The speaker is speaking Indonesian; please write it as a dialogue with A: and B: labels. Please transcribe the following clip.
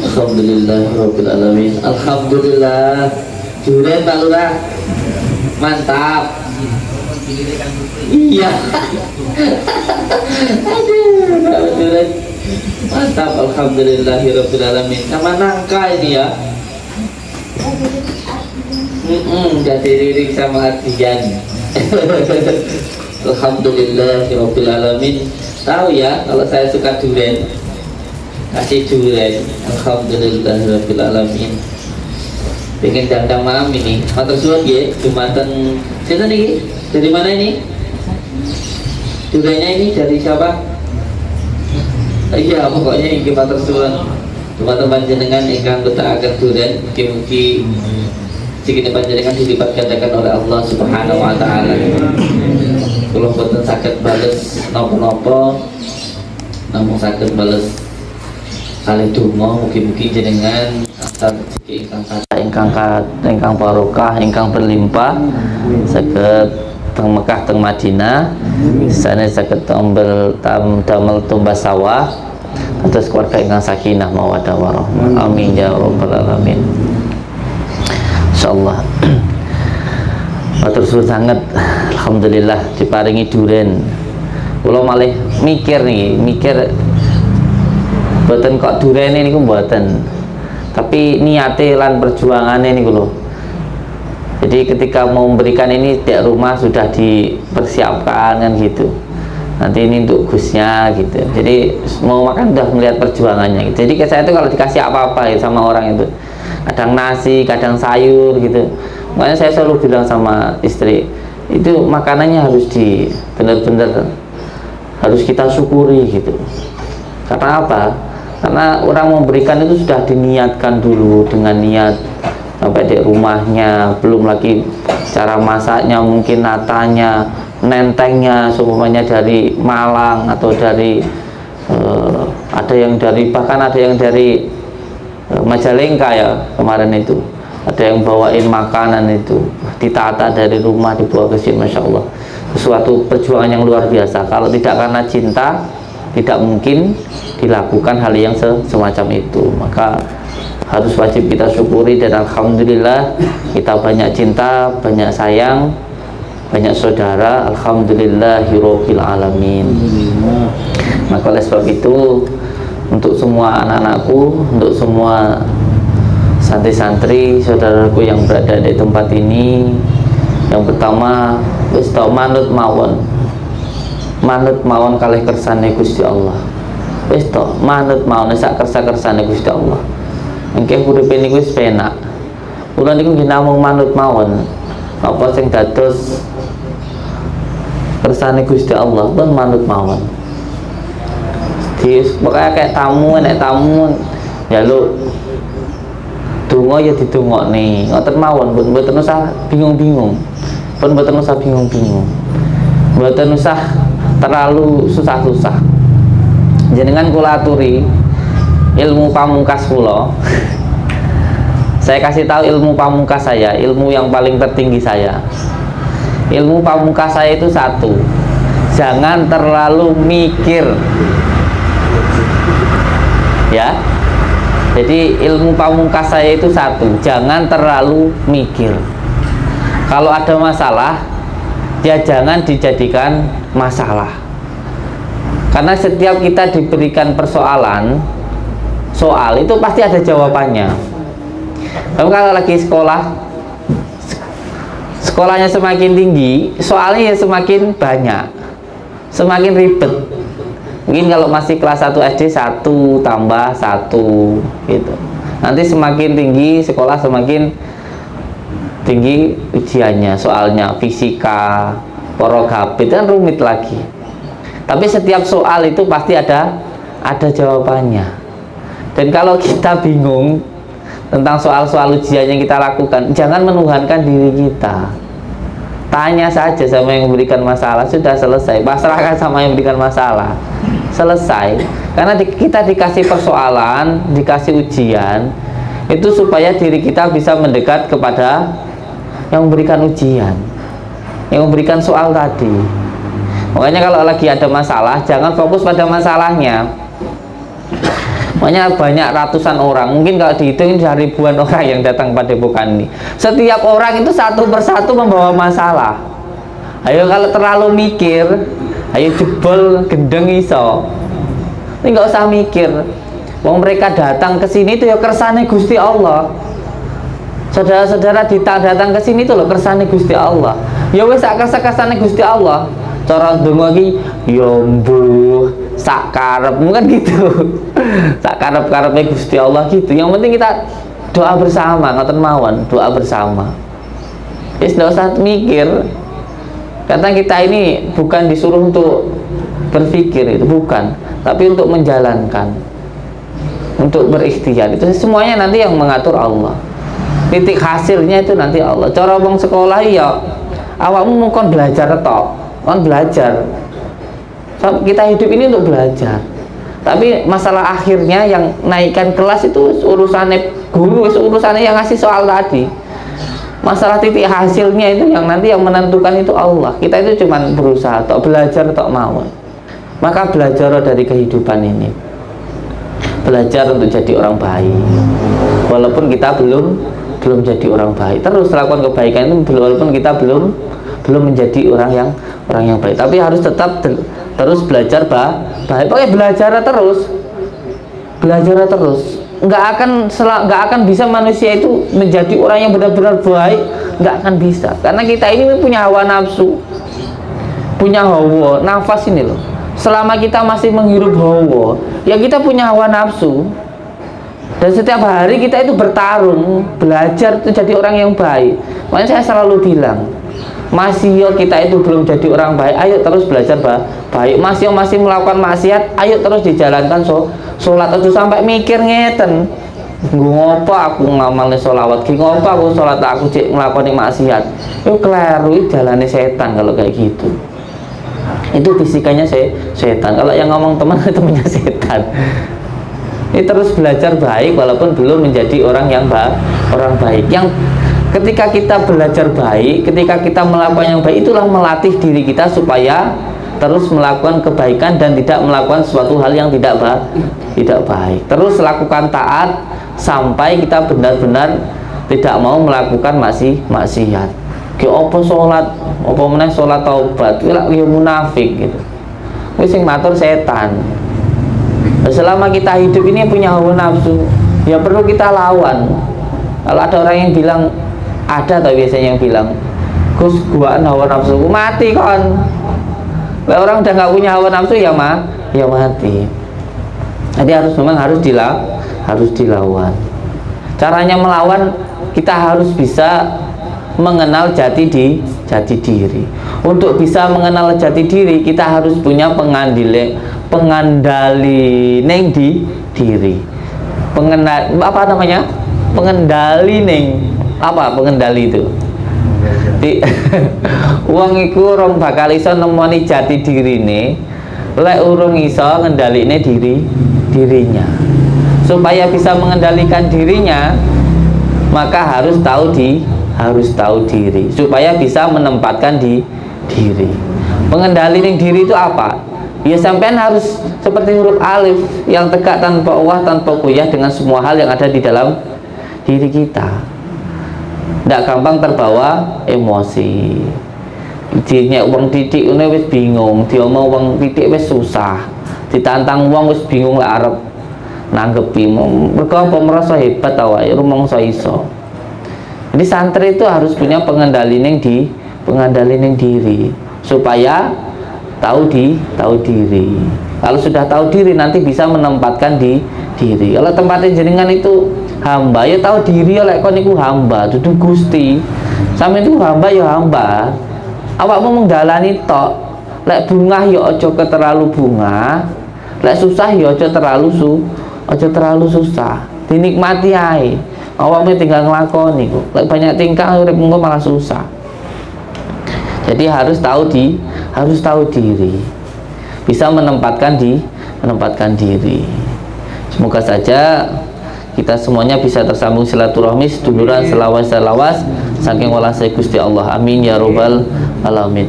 A: Alhamdulillah Rabbil Alamin Alhamdulillah. Durian Pak Lurah. Mantap. Iya. Aduh Mantap. Alhamdulillah Rabbil Alamin Sama nangka ini ya. Mm-mm, jadi lirik sama Ardian. Alhamdulillah Rabbil Alamin Tahu ya kalau saya suka durian. Kasih durian. Alamin. Pengen dandang malam ini. Matur suwun ya Jumatan Sini nih Dari mana ini? Duriannya ini dari siapa? Iya pokoknya ini matur suwun. Jumatan panjenengan ingkang betakaken durian. Mugi-mugi Jika panjenengan dilipat gandakan oleh Allah Subhanahu wa taala. Sakit bales nopo-nopo namun sakit bales kali donga mugi-mugi jenengan asal ingkang kata ingkang kat ingkang berlimpah saged teng Mekah teng Madinah sana saged tombel tam damel tumbas sawah atas keluarga ingkang sakinah mawadah warahmah amin ya rabbal alamin. Insyaallah. Matur suwun sangat Alhamdulillah diparingi duren. Kalau malah mikir nih mikir Buatan kok duren ini buatan Tapi niate lan perjuangannya ini loh Jadi ketika mau memberikan ini Tiap rumah sudah dipersiapkan kan gitu. Nanti ini untuk gusnya gitu. Jadi mau makan udah melihat perjuangannya gitu. Jadi saya itu kalau dikasih apa-apa ya sama orang itu Kadang nasi, kadang sayur gitu. Makanya saya selalu bilang sama istri itu makanannya harus di benar-benar harus kita syukuri gitu. Karena apa? Karena orang memberikan itu sudah diniatkan dulu dengan niat sampai di rumahnya belum lagi cara masaknya mungkin natanya nentengnya semuanya dari Malang atau dari uh, ada yang dari bahkan ada yang dari uh, Majalengka ya kemarin itu ada yang bawain makanan itu ditata dari rumah dibawa ke sini Masya Allah. Sesuatu perjuangan yang luar biasa. Kalau tidak karena cinta tidak mungkin dilakukan hal yang semacam itu. Maka harus wajib kita syukuri dan Alhamdulillah kita banyak cinta banyak sayang banyak saudara. Alhamdulillahirrohbil alamin. Maka oleh sebab itu untuk semua anak-anakku untuk semua santri-santri saudaraku yang berada di tempat ini. Yang pertama wis manut mawon. Manut mawon kalih kersane Gusti Allah. Wis manut mawon sak kersa-kersane Gusti Allah. Engke uripe niku wis penak. Kula niku nggih namung manut mawon. Apa sing dados kersane Gusti Allah pun manut mawon. Di pokoknya kayak tamu nek tamu. Jaluk donga ya didongokne. Ngoten mawon pun mboten usah bingung-bingung. Pun mboten usah bingung-bingung. Mboten usah terlalu susah-susah. Jenengan kula aturi ilmu pamungkas kula. Saya kasih tahu ilmu pamungkas saya ilmu yang paling tertinggi saya. Ilmu pamungkas saya itu satu jangan terlalu mikir. Ya jadi ilmu pamungkas saya itu satu jangan terlalu mikir. Kalau ada masalah ya jangan dijadikan masalah. Karena setiap kita diberikan persoalan soal itu pasti ada jawabannya. Tapi kalau lagi sekolah sekolahnya semakin tinggi soalnya ya semakin banyak semakin ribet. Mungkin kalau masih kelas 1 SD 1 tambah 1 gitu. Nanti semakin tinggi sekolah semakin tinggi ujiannya. Soalnya fisika porogabit kan rumit lagi. Tapi setiap soal itu pasti ada ada jawabannya. Dan kalau kita bingung tentang soal-soal ujian yang kita lakukan jangan menuhankan diri kita tanya saja sama yang memberikan masalah sudah selesai. Pasrahkan sama yang memberikan masalah. Selesai. Karena di, kita dikasih persoalan dikasih ujian itu supaya diri kita bisa mendekat kepada yang memberikan ujian yang memberikan soal tadi. Makanya kalau lagi ada masalah jangan fokus pada masalahnya Makanya banyak ratusan orang, mungkin kalau dihitung ada ribuan orang yang datang pada bukan ini. Setiap orang itu satu persatu membawa masalah. Ayo kalau terlalu mikir, ayo jebol gendeng iso. Ini nggak usah mikir. Wong mereka datang ke sini itu ya kersane Gusti Allah. Saudara-saudara datang ke sini itu loh kersane Gusti Allah. Ya wes kersa-kersane Gusti Allah. Cara ndonga iki ya sak karep kan gitu. sak karep-karepe Gusti Allah gitu. Yang penting kita doa bersama, ngoten mawon, doa bersama. Wis nggak usah mikir. Karena kita ini bukan disuruh untuk berpikir itu bukan, tapi untuk menjalankan. Untuk berikhtiar itu semuanya nanti yang mengatur Allah. Titik hasilnya itu nanti Allah. Cara wong sekolah ya awakmu mau belajar tok, kon belajar. Kita hidup ini untuk belajar. Tapi masalah akhirnya yang naikkan kelas itu urusannya guru urusannya yang ngasih soal tadi. Masalah titik hasilnya itu yang nanti yang menentukan itu Allah. Kita itu cuma berusaha atau belajar atau mau maka belajar dari kehidupan ini. Belajar untuk jadi orang baik. Walaupun kita belum belum jadi orang baik. Terus lakukan kebaikan itu walaupun kita belum belum menjadi orang yang orang yang baik. Tapi harus tetap terus belajar bah baik. Pokoknya belajar terus. Belajar terus. Nggak akan nggak akan bisa manusia itu menjadi orang yang benar-benar baik. Nggak akan bisa. Karena kita ini punya hawa nafsu. Punya hawa nafas ini loh. Selama kita masih menghirup hawa ya kita punya hawa nafsu. Dan setiap hari kita itu bertarung belajar itu jadi orang yang baik. Makanya saya selalu bilang masih yo kita itu belum jadi orang baik. Ayo terus belajar baik. Masih yo masih melakukan maksiat ayo terus dijalankan so sholat. Itu sampai mikir ngeten. Gue ngopo aku ngamalin sholawat ki ngopo aku sholat aku cek ngelakuin maksiat. Itu keliru jalannya setan kalau kayak gitu. Itu fisikanya se setan. Kalau yang ngomong teman temannya setan. Ini terus belajar baik walaupun belum menjadi orang yang baik orang baik. Yang ketika kita belajar baik ketika kita melakukan yang baik itulah melatih diri kita supaya terus melakukan kebaikan dan tidak melakukan suatu hal yang tidak baik tidak baik. Terus lakukan taat sampai kita benar-benar tidak mau melakukan masih maksiat. Ke opo sholat? Opo meneh sholat taubat? Kira ya munafik gitu. Wis sing matur setan. Selama kita hidup ini punya hawa nafsu ya perlu kita lawan. Kalau ada orang yang bilang ada tau biasanya yang bilang Gus gua hawa nafsu. Mati kon. Orang udah nggak punya hawa nafsu ya mah ya mati. Jadi harus memang harus dilawan harus dilawan. Caranya melawan kita harus bisa mengenal jati di jati diri. Untuk bisa mengenal jati diri kita harus punya pengandile pengandali neng di diri. Pengenal apa namanya? Pengendali neng apa pengendali itu? Di uang iku orang bakal iso nemoni jati diri ini lek urung iso ngendaline diri dirinya. Supaya bisa mengendalikan dirinya maka harus tahu di harus tahu diri. Supaya bisa menempatkan di diri. Pengendali diri itu apa? Ya sampean harus seperti huruf alif yang tegak tanpa uah tanpa kuyah dengan semua hal yang ada di dalam diri kita tidak gampang terbawa emosi. Dinya uang titik ini wis bingung dia mau uang titik wis susah ditantang uang wis bingung lah Arab nanggepi. Mereka apa merasa hebat tau ya rumong so iso. Jadi santri itu harus punya pengendali neng di pengendali neng diri supaya tahu di tahu diri. Kalau sudah tahu diri nanti bisa menempatkan di diri. Kalau tempatnya jaringan itu hamba ya tahu diri oleh kon iku hamba duduk gusti. Sama itu hamba ya hamba. Awakmu menggalani tok lek bunga ya ojo ke terlalu bunga lek susah ya ojo terlalu su ojo terlalu susah. Dinikmati ae. Awakmu tinggal ngelakoni kok. Lek banyak tingkah uripmu malah susah. Jadi harus tahu di harus tahu diri. Bisa menempatkan di menempatkan diri. Semoga saja kita semuanya bisa tersambung silaturahmi seduluran selawas selawas saking walasai Gusti Allah. Amin ya robbal alamin